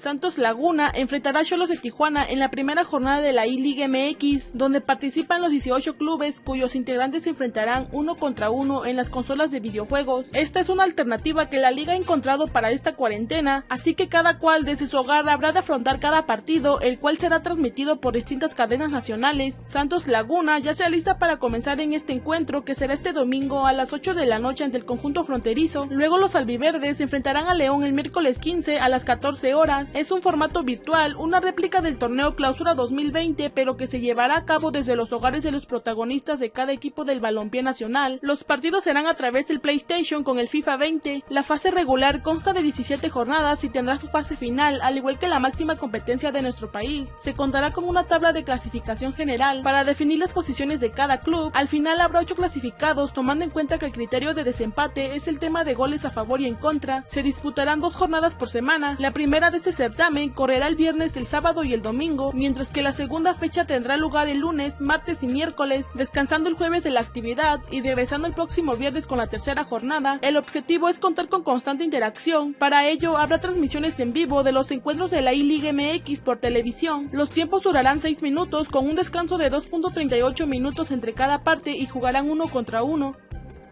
Santos Laguna enfrentará a Cholos de Tijuana en la primera jornada de la I-Liga MX, donde participan los 18 clubes cuyos integrantes se enfrentarán uno contra uno en las consolas de videojuegos. Esta es una alternativa que la liga ha encontrado para esta cuarentena, así que cada cual desde su hogar habrá de afrontar cada partido, el cual será transmitido por distintas cadenas nacionales. Santos Laguna ya se alista para comenzar en este encuentro que será este domingo a las 8 de la noche ante el conjunto fronterizo. Luego los albiverdes se enfrentarán a León el miércoles 15 a las 14 horas. Es un formato virtual, una réplica del torneo Clausura 2020, pero que se llevará a cabo desde los hogares de los protagonistas de cada equipo del balompié nacional. Los partidos serán a través del PlayStation con el FIFA 20. La fase regular consta de 17 jornadas y tendrá su fase final, al igual que la máxima competencia de nuestro país. Se contará con una tabla de clasificación general para definir las posiciones de cada club. Al final habrá 8 clasificados, tomando en cuenta que el criterio de desempate es el tema de goles a favor y en contra. Se disputarán dos jornadas por semana. La primera de este certamen correrá el viernes, el sábado y el domingo, mientras que la segunda fecha tendrá lugar el lunes, martes y miércoles, descansando el jueves de la actividad y regresando el próximo viernes con la tercera jornada. El objetivo es contar con constante interacción. Para ello habrá transmisiones en vivo de los encuentros de la I-Liga MX por televisión. Los tiempos durarán 6 minutos con un descanso de 2.38 minutos entre cada parte y jugarán uno contra uno.